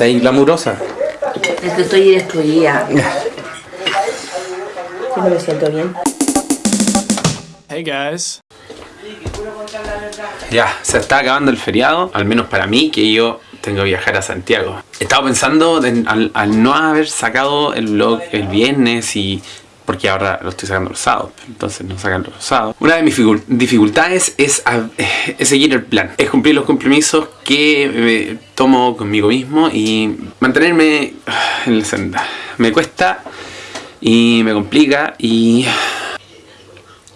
Está ahí glamurosa. Es que estoy destruida. No me siento bien. Hey guys. Ya, se está acabando el feriado, al menos para mí, que yo tengo que viajar a Santiago. He estado pensando en- al, al no haber sacado el vlog el viernes y... Porque ahora lo estoy sacando los sábados, entonces no sacan los sábados. Una de mis dificultades es, a- es seguir el plan, es cumplir los compromisos que me tomo conmigo mismo y mantenerme en la senda. Me cuesta y me complica y,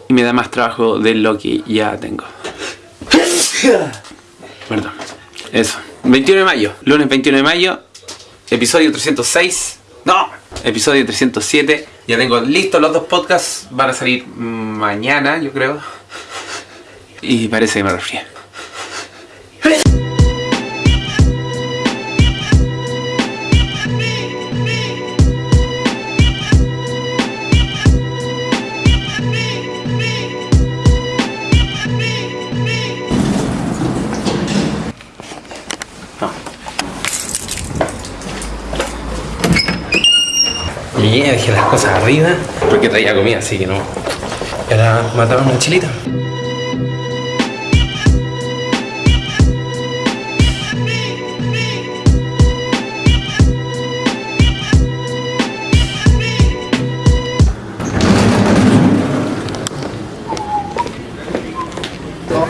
y me da más trabajo de lo que ya tengo. Perdón. Eso. 21 de mayo. Lunes 21 de mayo. Episodio 306. No. Episodio 307. Ya tengo listos los dos podcasts. Van a salir mañana, yo creo. Y parece que me resfrié. Llegué, dejé las cosas arriba. Porque traía comida, así que no. Y ahora matamos una chilita.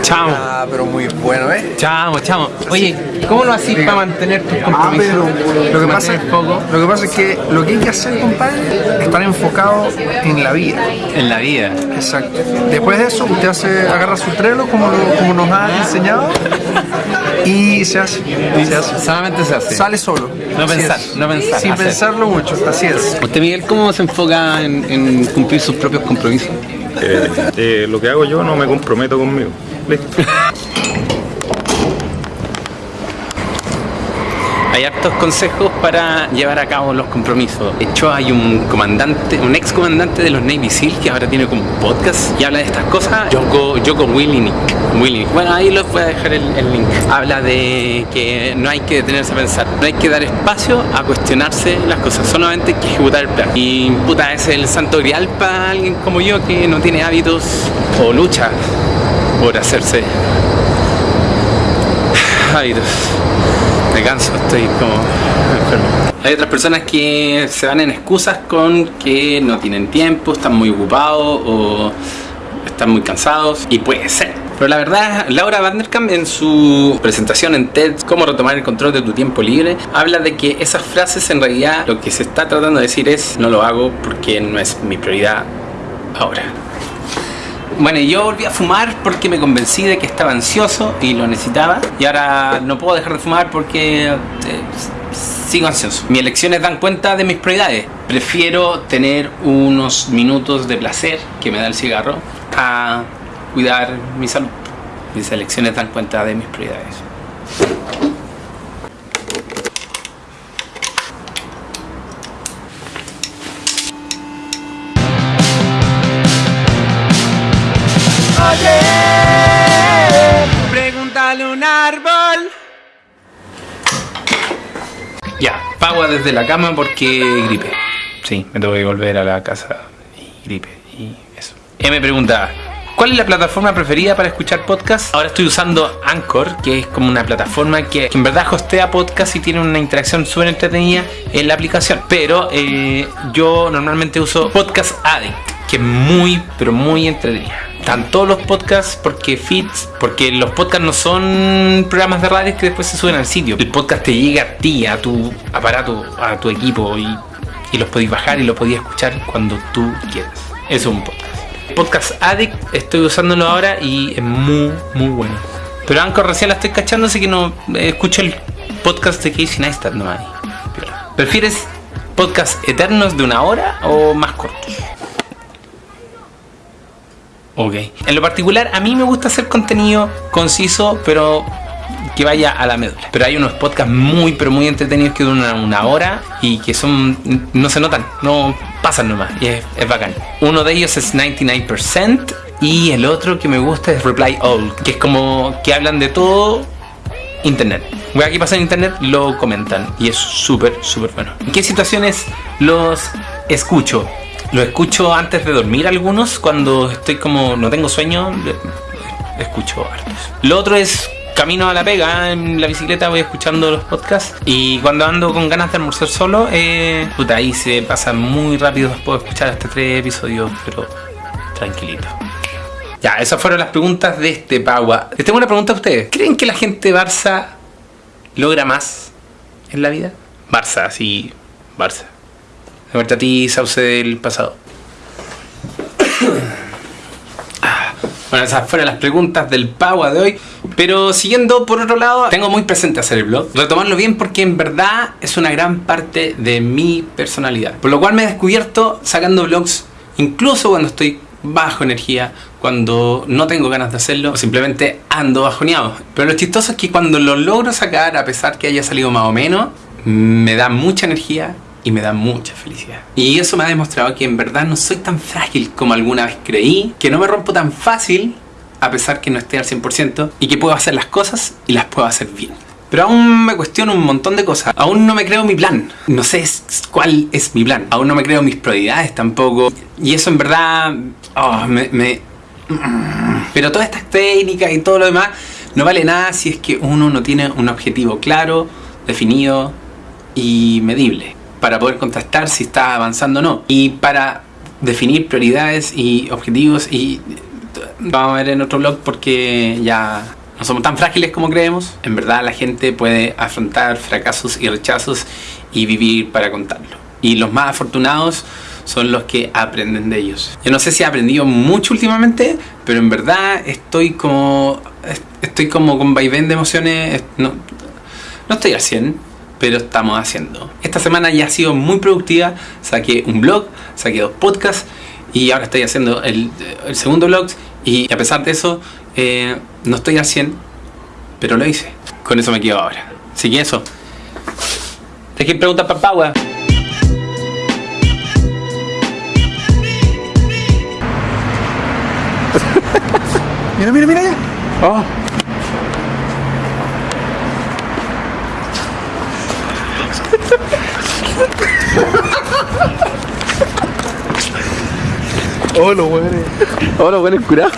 Chamo, Ah, pero muy bueno, ¿eh? chamo, chamo. Oye, ¿cómo lo haces para mantener tus Ah, compromisos? pero lo que, pasa, foco lo que pasa es que lo que hay que hacer, compadre, es estar enfocado en la vida. en la vida. Exacto. Después de eso, usted hace, agarra su trelo como, lo- como nos ha enseñado y se hace. Se hace. Solamente se hace. Sale solo. No Así pensar, es. no pensar, Sin hacer. pensarlo mucho, así es. ¿Usted, Miguel, cómo se enfoca en, en cumplir sus propios compromisos? Eh, eh, lo que hago yo no me comprometo conmigo. Hay hartos consejos para llevar a cabo los compromisos. De hecho, hay un comandante, un ex comandante de los Navy SEAL que ahora tiene como un podcast y habla de estas cosas. Joko, Joko Willink. Willink. Bueno, ahí les voy a dejar el, el link. Habla de que no hay que detenerse a pensar, no hay que dar espacio a cuestionarse las cosas, solamente hay que ejecutar el plan. Y puta, es el santo grial para alguien como yo que no tiene hábitos o lucha por hacerse hábitos. Me canso, estoy como enfermo. Hay otras personas que se van en excusas con que no tienen tiempo, están muy ocupados o están muy cansados y puede ser. Pero la verdad, Laura Vanderkamp en su presentación en TED, Cómo retomar el control de tu tiempo libre, habla de que esas frases en realidad lo que se está tratando de decir es no lo hago porque no es mi prioridad ahora. Bueno, yo volví a fumar porque me convencí de que estaba ansioso y lo necesitaba. Y ahora no puedo dejar de fumar porque eh, sigo ansioso. Mis elecciones dan cuenta de mis prioridades. Prefiero tener unos minutos de placer que me da el cigarro a cuidar mi salud. Mis elecciones dan cuenta de mis prioridades. Pregúntale un árbol. Ya, pago desde la cama porque gripe. Sí, me tengo que volver a la casa y gripe y eso. Ella me pregunta, ¿cuál es la plataforma preferida para escuchar podcast? Ahora estoy usando Anchor, que es como una plataforma que, que en verdad hostea podcast y tiene una interacción súper entretenida en la aplicación. Pero eh, yo normalmente uso Podcast Addict, que es muy, pero muy entretenida. Están todos los podcasts porque feeds, porque los podcasts no son programas de radio que después se suben al sitio. El podcast te llega a ti, a tu aparato, a tu equipo y, los podéis bajar y lo podéis escuchar cuando tú quieras. Eso es un podcast. Podcast Addict estoy usándolo ahora y es muy, muy bueno. Pero Anchor recién la estoy cachando, así que no eh, escucho el podcast de Casey Neistat nomás. Piola. ¿Prefieres podcast eternos de una hora o más cortos? Ok. En lo particular, a mí me gusta hacer contenido conciso, pero que vaya a la médula. Pero hay unos podcasts muy, pero muy entretenidos que duran una hora y que son. no se notan, no pasan nomás. Y es, es bacán. Uno de ellos es 99% y el otro que me gusta es Reply All, que es como que hablan de todo internet. Voy aquí pasa en internet, lo comentan y es súper, súper bueno. ¿En qué situaciones los escucho? Lo escucho antes de dormir algunos, cuando estoy como no tengo sueño, escucho hartos. Lo otro es camino a la pega, en la bicicleta voy escuchando los podcasts y cuando ando con ganas de almorzar solo, eh, puta, ahí se pasa muy rápido de escuchar hasta tres episodios, pero tranquilito. Ya, esas fueron las preguntas de este Pagua. Les tengo una pregunta a ustedes. ¿Creen que la gente Barça logra más en la vida? Barça, sí, Barça. De vuelta a ti, Sauce del pasado. Bueno, esas fueron las preguntas del Pagua de hoy. Pero siguiendo por otro lado, tengo muy presente hacer el blog. Retomarlo bien porque en verdad es una gran parte de mi personalidad. Por lo cual me he descubierto sacando blogs incluso cuando estoy bajo energía, cuando no tengo ganas de hacerlo, o simplemente ando bajoneado. Pero lo chistoso es que cuando lo logro sacar, a pesar que haya salido más o menos, me da mucha energía y me da mucha felicidad. Y eso me ha demostrado que en verdad no soy tan frágil como alguna vez creí, que no me rompo tan fácil a pesar que no esté al 100% y que puedo hacer las cosas y las puedo hacer bien. Pero aún me cuestiono un montón de cosas. Aún no me creo mi plan. No sé cuál es mi plan. Aún no me creo mis prioridades tampoco. Y eso en verdad oh, me, me- Pero todas estas técnicas y todo lo demás no vale nada si es que uno no tiene un objetivo claro, definido y medible para poder contrastar si está avanzando o no. Y para definir prioridades y objetivos y vamos a ver en otro blog porque ya no somos tan frágiles como creemos. En verdad la gente puede afrontar fracasos y rechazos y vivir para contarlo. Y los más afortunados son los que aprenden de ellos. Yo no sé si he aprendido mucho últimamente, pero en verdad estoy como estoy como con vaivén de emociones. No, no estoy al 100, pero estamos haciendo. Esta semana ya ha sido muy productiva. Saqué un blog, saqué dos podcasts y ahora estoy haciendo el, el segundo blog. Y a pesar de eso, eh, no estoy al 100, pero lo hice. Con eso me quedo ahora. Así que eso. Dejen preguntas para Paua. Mira, mira, mira ya. Oh, lo bueno. Hola, bueno, curado.